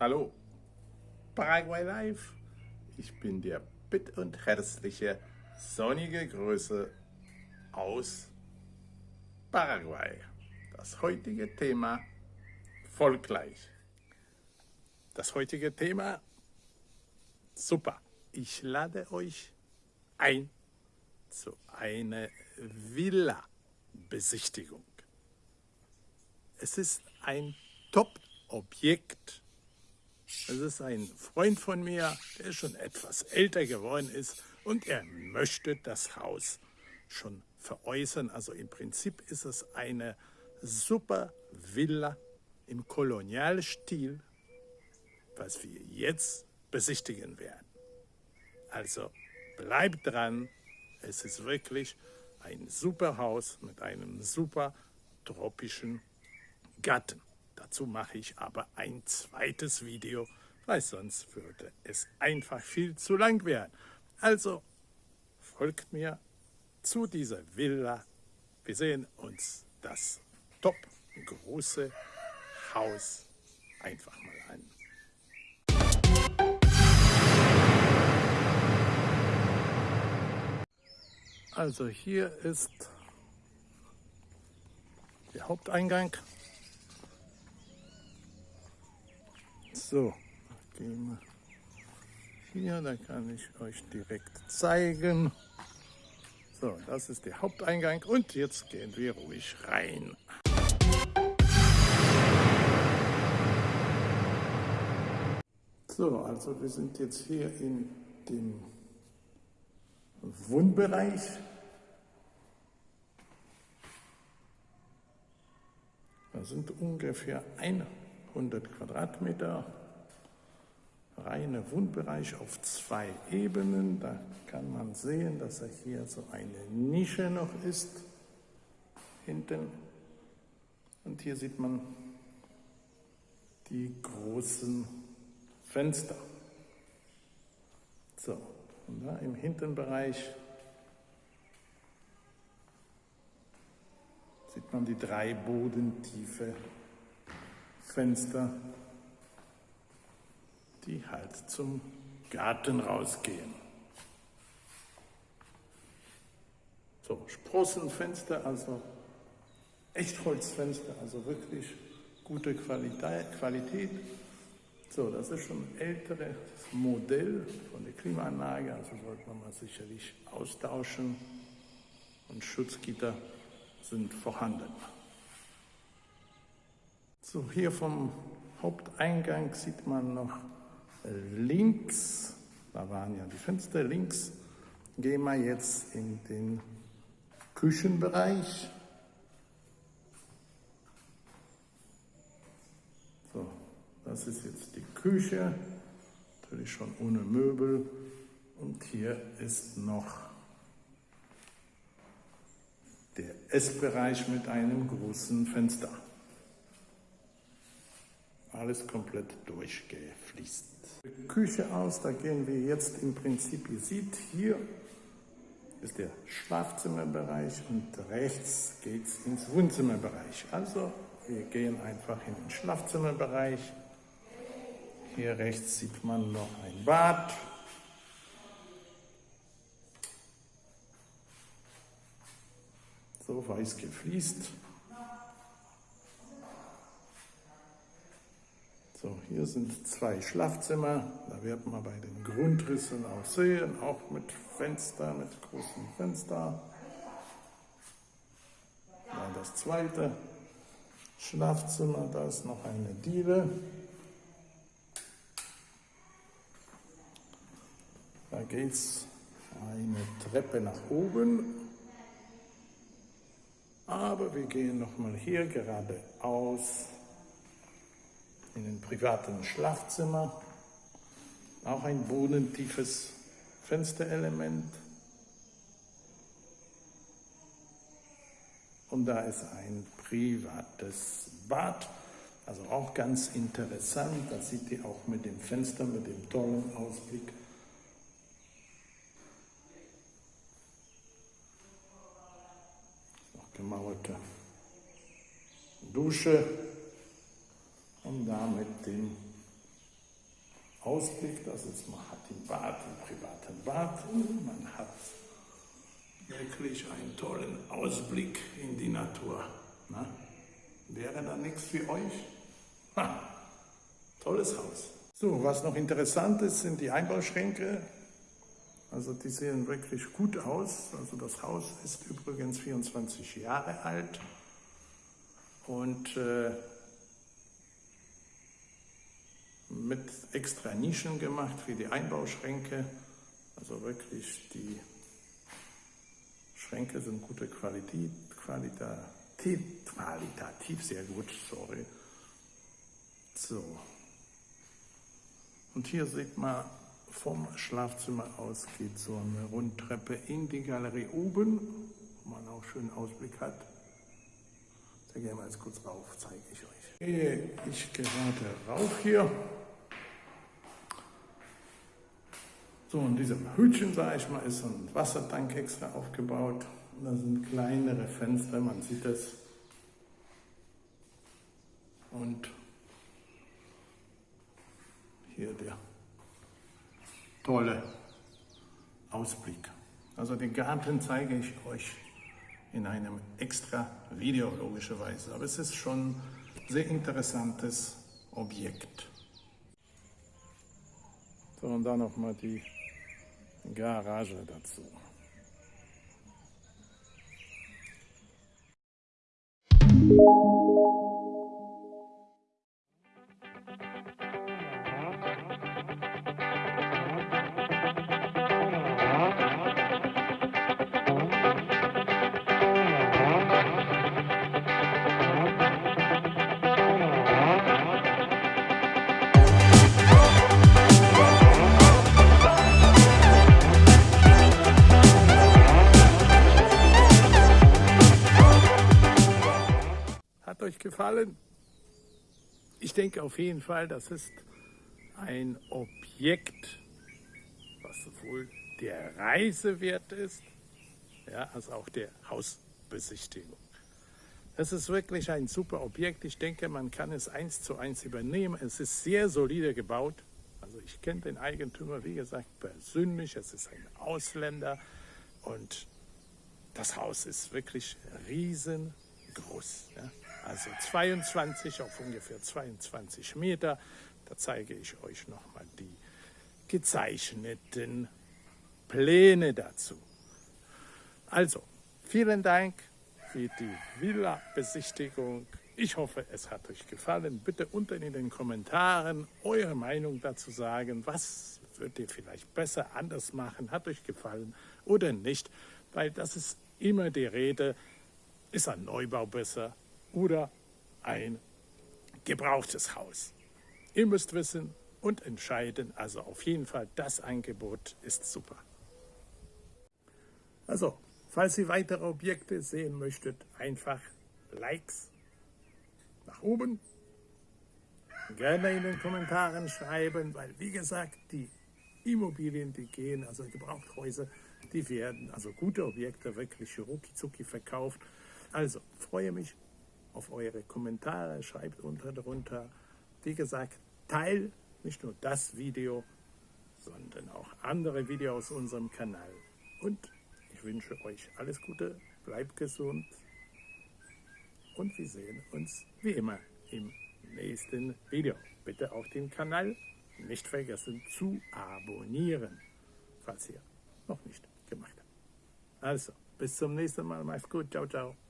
Hallo, Paraguay Live. Ich bin der bitt und herzliche, sonnige Grüße aus Paraguay. Das heutige Thema folglich. Das heutige Thema, super. Ich lade euch ein zu einer Villa-Besichtigung. Es ist ein Top-Objekt es ist ein Freund von mir, der schon etwas älter geworden ist und er möchte das Haus schon veräußern. Also im Prinzip ist es eine super Villa im Kolonialstil, was wir jetzt besichtigen werden. Also bleibt dran, es ist wirklich ein super Haus mit einem super tropischen Garten. Dazu mache ich aber ein zweites Video, weil sonst würde es einfach viel zu lang werden. Also folgt mir zu dieser Villa. Wir sehen uns das top große Haus einfach mal an. Also hier ist der Haupteingang So, gehen wir hier, da kann ich euch direkt zeigen. So, das ist der Haupteingang und jetzt gehen wir ruhig rein. So, also wir sind jetzt hier in dem Wohnbereich. Da sind ungefähr 100 Quadratmeter reine Wohnbereich auf zwei Ebenen. Da kann man sehen, dass er hier so eine Nische noch ist, hinten. Und hier sieht man die großen Fenster. So, und da im Hinterbereich sieht man die drei bodentiefe Fenster die halt zum Garten rausgehen. So, Sprossenfenster, also Echtholzfenster, also wirklich gute Qualität. So, das ist schon ein älteres Modell von der Klimaanlage, also sollte man mal sicherlich austauschen. Und Schutzgitter sind vorhanden. So, hier vom Haupteingang sieht man noch links, da waren ja die Fenster, links gehen wir jetzt in den Küchenbereich. So, das ist jetzt die Küche, natürlich schon ohne Möbel. Und hier ist noch der Essbereich mit einem großen Fenster. Alles komplett durchgefließt. Küche aus, da gehen wir jetzt im Prinzip, ihr seht hier ist der Schlafzimmerbereich und rechts geht es ins Wohnzimmerbereich. Also wir gehen einfach in den Schlafzimmerbereich. Hier rechts sieht man noch ein Bad. So weiß gefliest. So, hier sind zwei Schlafzimmer. Da wird man bei den Grundrissen auch sehen, auch mit Fenster, mit großen Fenster. Dann das zweite Schlafzimmer, da ist noch eine Diele. Da geht es eine Treppe nach oben. Aber wir gehen nochmal hier geradeaus in einem privaten Schlafzimmer. Auch ein bodentiefes Fensterelement. Und da ist ein privates Bad. Also auch ganz interessant. Da sieht ihr auch mit dem Fenster, mit dem tollen Ausblick. Noch gemauerte Dusche und da mit dem Ausblick. Das ist, man hat im Bad, im privaten Bad man hat wirklich einen tollen Ausblick in die Natur. Na? Wäre da nichts für euch? Ha, tolles Haus. So, was noch interessant ist, sind die Einbauschränke. Also die sehen wirklich gut aus. Also das Haus ist übrigens 24 Jahre alt und äh, mit extra Nischen gemacht für die Einbauschränke. Also wirklich die Schränke sind gute Qualität, qualitativ, qualitativ sehr gut, sorry. So. Und hier sieht man, vom Schlafzimmer aus geht so eine Rundtreppe in die Galerie oben, wo man auch schönen Ausblick hat. Da gehen wir jetzt kurz rauf, zeige ich euch. Gehe ich gerade rauf hier. So, in diesem Hütchen, sage ich mal, ist ein Wassertank extra aufgebaut. Da sind kleinere Fenster, man sieht es. Und hier der tolle Ausblick. Also den Garten zeige ich euch in einem extra Video logischerweise. Aber es ist schon ein sehr interessantes Objekt. So, und dann nochmal die Garage dazu. Hat euch gefallen? Ich denke auf jeden Fall, das ist ein Objekt, was sowohl der Reise wert ist, ja, als auch der Hausbesichtigung. Es ist wirklich ein super Objekt. Ich denke, man kann es eins zu eins übernehmen. Es ist sehr solide gebaut. Also ich kenne den Eigentümer, wie gesagt, persönlich. Es ist ein Ausländer und das Haus ist wirklich riesengroß. Ja. Also 22 auf ungefähr 22 Meter. Da zeige ich euch nochmal die gezeichneten Pläne dazu. Also, vielen Dank für die Villa-Besichtigung. Ich hoffe, es hat euch gefallen. Bitte unten in den Kommentaren eure Meinung dazu sagen. Was würdet ihr vielleicht besser anders machen? Hat euch gefallen oder nicht? Weil das ist immer die Rede. Ist ein Neubau besser oder ein gebrauchtes Haus? Ihr müsst wissen und entscheiden. Also auf jeden Fall, das Angebot ist super. Also, falls ihr weitere Objekte sehen möchtet, einfach Likes nach oben. Gerne in den Kommentaren schreiben, weil wie gesagt, die Immobilien, die gehen, also Gebrauchthäuser, die werden, also gute Objekte, wirklich rucki verkauft. Also freue mich auf eure Kommentare, schreibt unter drunter. Wie gesagt, teil nicht nur das Video, sondern auch andere Videos aus unserem Kanal. Und ich wünsche euch alles Gute, bleibt gesund und wir sehen uns wie immer im nächsten Video. Bitte auch den Kanal nicht vergessen zu abonnieren, falls ihr noch nicht gemacht habt. Also, bis zum nächsten Mal. Macht's gut. Ciao, ciao.